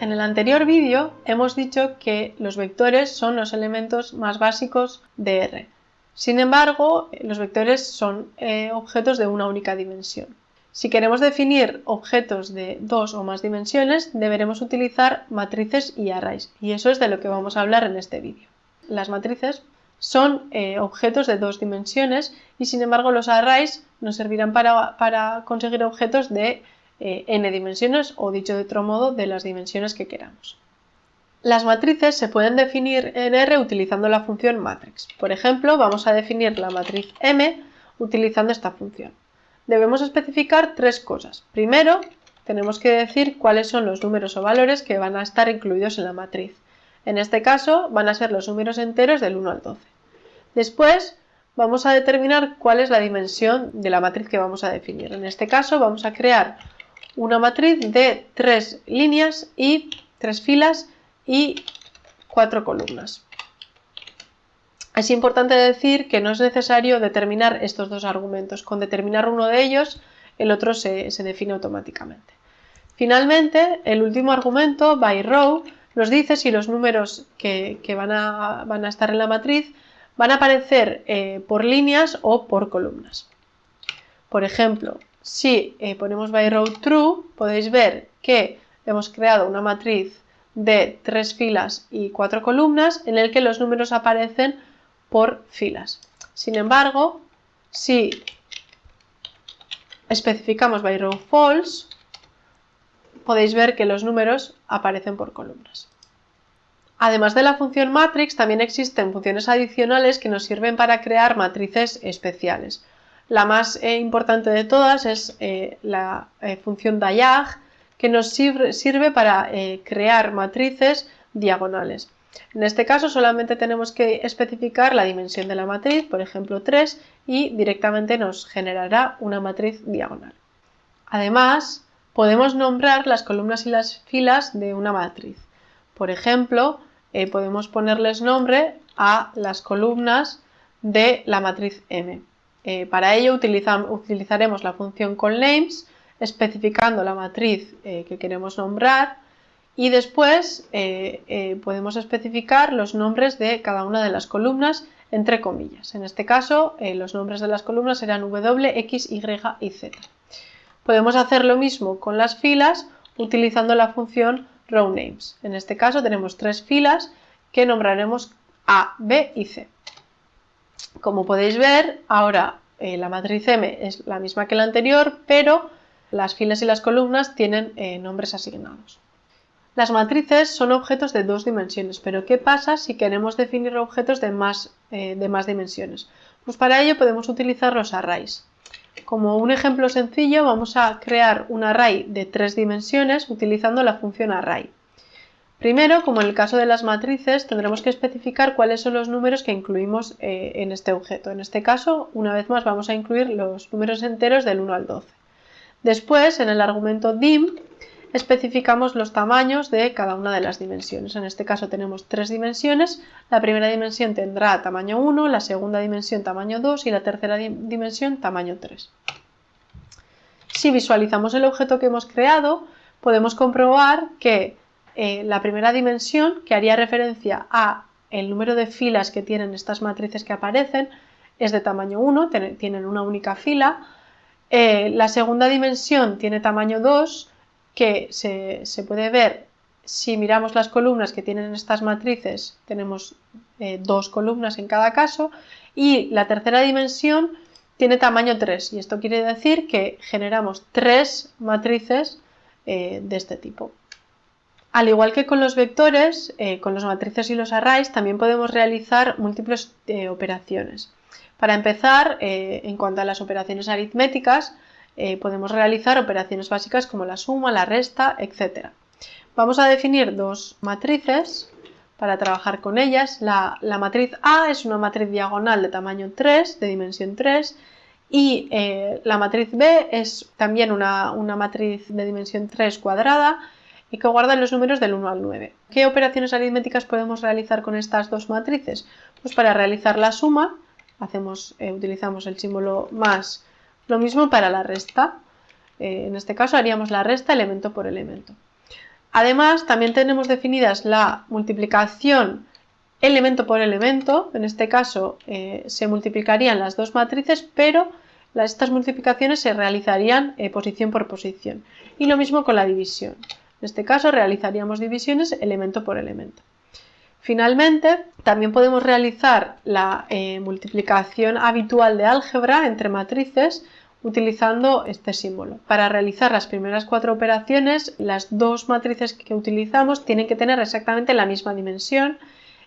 En el anterior vídeo hemos dicho que los vectores son los elementos más básicos de R. Sin embargo, los vectores son eh, objetos de una única dimensión. Si queremos definir objetos de dos o más dimensiones, deberemos utilizar matrices y arrays, y eso es de lo que vamos a hablar en este vídeo. Las matrices son eh, objetos de dos dimensiones y sin embargo los arrays nos servirán para, conseguir objetos de eh, n dimensiones o dicho de otro modo de las dimensiones que queramos. Las matrices se pueden definir en R utilizando la función matrix. Por ejemplo, vamos a definir la matriz M utilizando esta función debemos especificar tres cosas. Primero, tenemos que decir cuáles son los números o valores que van a estar incluidos en la matriz. En este caso van a ser los números enteros del 1 al 12. Después vamos a determinar cuál es la dimensión de la matriz que vamos a definir. En este caso vamos a crear una matriz de tres líneas y tres filas y cuatro columnas. Es importante decir que no es necesario determinar estos dos argumentos. Con determinar uno de ellos, el otro se, define automáticamente. Finalmente, el último argumento, by row, nos dice si los números que, van, a, estar en la matriz van a aparecer eh, por líneas o por columnas. Por ejemplo, si eh, ponemos by row true, podéis ver que hemos creado una matriz de tres filas y cuatro columnas en el que los números aparecen por filas. Sin embargo, si especificamos by row false, podéis ver que los números aparecen por columnas. Además de la función matrix, también existen funciones adicionales que nos sirven para crear matrices especiales. La más eh, importante de todas es eh, la eh, función diag, que nos sirve para crear matrices diagonales. En este caso solamente tenemos que especificar la dimensión de la matriz, por ejemplo 3, y directamente nos generará una matriz diagonal. Además, podemos nombrar las columnas y las filas de una matriz. Por ejemplo, podemos ponerles nombre a las columnas de la matriz M. Eh, para ello utilizaremos la función callNames especificando la matriz eh, que queremos nombrar y después eh, podemos especificar los nombres de cada una de las columnas entre comillas. En este caso, los nombres de las columnas serán W, X, Y y Z. Podemos hacer lo mismo con las filas utilizando la función rowNames. En este caso tenemos tres filas que nombraremos A, B y C. Como podéis ver, ahora la matriz M es la misma que la anterior, pero las filas y las columnas tienen nombres asignados. Las matrices son objetos de dos dimensiones, pero ¿qué pasa si queremos definir objetos de más, eh, de más dimensiones? Pues para ello podemos utilizar los arrays. Como un ejemplo sencillo vamos a crear un array de tres dimensiones utilizando la función array. Primero, como en el caso de las matrices, tendremos que especificar cuáles son los números que incluimos eh, en este objeto. En este caso, una vez más, vamos a incluir los números enteros del 1 al 12. Después, en el argumento dim, especificamos los tamaños de cada una de las dimensiones. En este caso tenemos tres dimensiones. La primera dimensión tendrá tamaño 1, la segunda dimensión tamaño 2 y la tercera dimensión tamaño 3. Si visualizamos el objeto que hemos creado, podemos comprobar que eh, la primera dimensión, que haría referencia a el número de filas que tienen estas matrices que aparecen, es de tamaño 1, tienen una única fila. Eh, la segunda dimensión tiene tamaño 2 que se, puede ver si miramos las columnas que tienen estas matrices, tenemos eh, dos columnas en cada caso, y la tercera dimensión tiene tamaño 3, y esto quiere decir que generamos tres matrices de este tipo. Al igual que con los vectores, eh, con los matrices y los arrays también podemos realizar múltiples operaciones. Para empezar, en cuanto a las operaciones aritméticas, eh, podemos realizar operaciones básicas como la suma, la resta, etc. Vamos a definir dos matrices para trabajar con ellas. La, matriz A es una matriz diagonal de tamaño 3, de dimensión 3, y eh, la matriz B es también una, una, matriz de dimensión 3 cuadrada y que guarda los números del 1 al 9. ¿Qué operaciones aritméticas podemos realizar con estas dos matrices? Pues para realizar la suma eh, utilizamos el símbolo más lo mismo para la resta. Eh, en este caso haríamos la resta elemento por elemento. Además, también tenemos definidas la multiplicación elemento por elemento, en este caso eh, se multiplicarían las dos matrices, pero estas multiplicaciones se realizarían posición por posición. Y lo mismo con la división. En este caso realizaríamos divisiones elemento por elemento. Finalmente, también podemos realizar la eh, multiplicación habitual de álgebra entre matrices utilizando este símbolo. Para realizar las primeras cuatro operaciones, las dos matrices que utilizamos tienen que tener exactamente la misma dimensión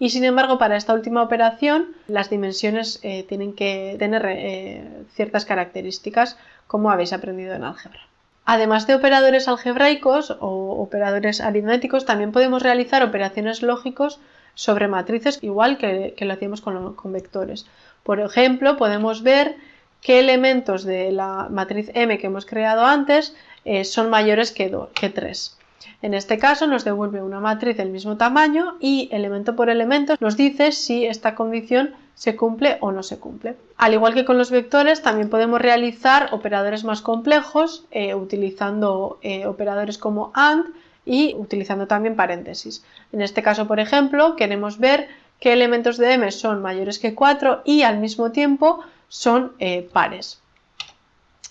y sin embargo para esta última operación las dimensiones eh, tienen que tener eh, ciertas características como habéis aprendido en álgebra. Además de operadores algebraicos o operadores aritméticos, también podemos realizar operaciones lógicos sobre matrices igual que, lo hacíamos con, vectores. Por ejemplo, podemos ver qué elementos de la matriz M que hemos creado antes eh, son mayores que, que 3. En este caso nos devuelve una matriz del mismo tamaño y elemento por elemento nos dice si esta condición se cumple o no se cumple. Al igual que con los vectores, también podemos realizar operadores más complejos eh, utilizando eh, operadores como AND y utilizando también paréntesis. En este caso, por ejemplo, queremos ver qué elementos de M son mayores que 4 y al mismo tiempo son eh, pares.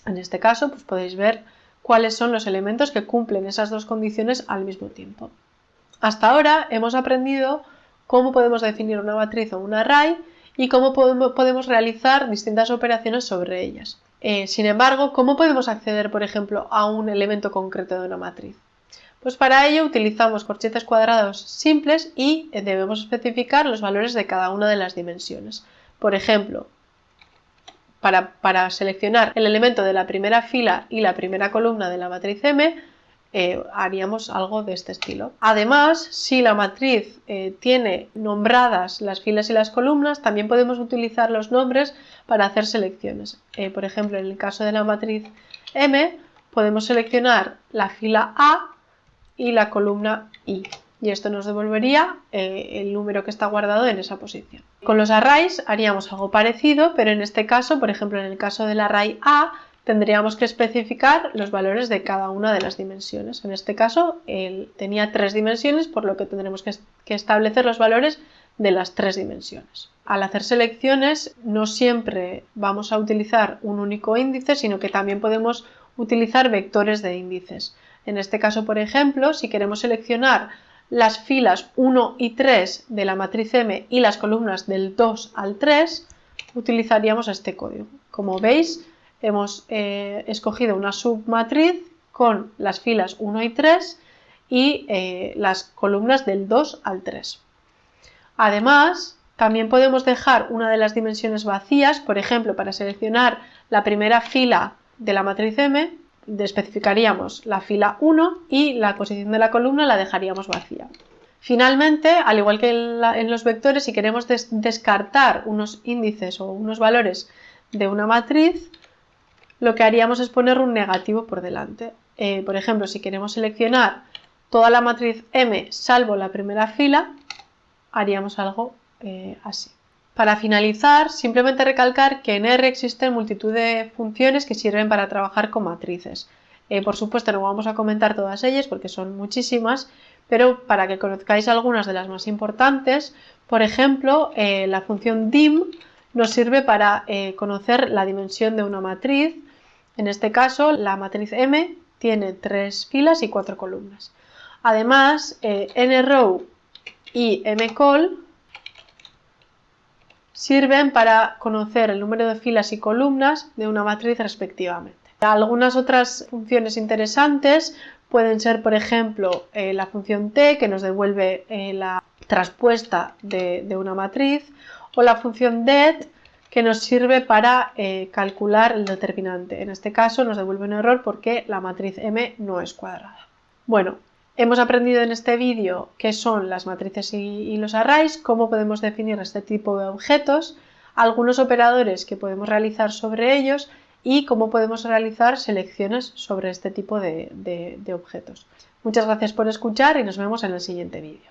En este caso, pues podéis ver cuáles son los elementos que cumplen esas dos condiciones al mismo tiempo. Hasta ahora hemos aprendido cómo podemos definir una matriz o un array y cómo podemos realizar distintas operaciones sobre ellas. Eh, sin embargo, ¿cómo podemos acceder, por ejemplo, a un elemento concreto de una matriz? Pues para ello utilizamos corchetes cuadrados simples y eh, debemos especificar los valores de cada una de las dimensiones. Por ejemplo, para, seleccionar el elemento de la primera fila y la primera columna de la matriz M, eh, haríamos algo de este estilo. Además, si la matriz eh, tiene nombradas las filas y las columnas, también podemos utilizar los nombres para hacer selecciones. por ejemplo, en el caso de la matriz M, podemos seleccionar la fila A y la columna i. Y esto nos devolvería eh, el número que está guardado en esa posición. Con los arrays haríamos algo parecido, pero en este caso, por ejemplo, en el caso del array A, tendríamos que especificar los valores de cada una de las dimensiones. En este caso, él tenía tres dimensiones, por lo que tendremos que, que establecer los valores de las tres dimensiones. Al hacer selecciones, no siempre vamos a utilizar un único índice, sino que también podemos utilizar vectores de índices. En este caso, por ejemplo, si queremos seleccionar las filas 1 y 3 de la matriz M y las columnas del 2 al 3, utilizaríamos este código. Como veis, hemos eh, escogido una submatriz con las filas 1 y 3 y eh, las columnas del 2 al 3. Además, también podemos dejar una de las dimensiones vacías, por ejemplo, para seleccionar la primera fila de la matriz M, especificaríamos la fila 1 y la posición de la columna la dejaríamos vacía. Finalmente, al igual que en, los vectores, si queremos descartar unos índices o unos valores de una matriz, lo que haríamos es poner un negativo por delante. Eh, por ejemplo, si queremos seleccionar toda la matriz M salvo la primera fila, haríamos algo eh, así. Para finalizar, simplemente recalcar que en R existen multitud de funciones que sirven para trabajar con matrices. Eh, por supuesto, no vamos a comentar todas ellas porque son muchísimas, pero para que conozcáis algunas de las más importantes, por ejemplo, la función dim nos sirve para conocer la dimensión de una matriz. En este caso, la matriz M tiene tres filas y cuatro columnas. Además, nrow y mcol sirven para conocer el número de filas y columnas de una matriz respectivamente. Algunas otras funciones interesantes pueden ser, por ejemplo, eh, la función t que nos devuelve eh, la traspuesta de, una matriz o la función det que nos sirve para eh, calcular el determinante. En este caso nos devuelve un error porque la matriz M no es cuadrada. Bueno, Hemos aprendido en este vídeo qué son las matrices y, los arrays, cómo podemos definir este tipo de objetos, algunos operadores que podemos realizar sobre ellos y cómo podemos realizar selecciones sobre este tipo de objetos. Muchas gracias por escuchar y nos vemos en el siguiente vídeo.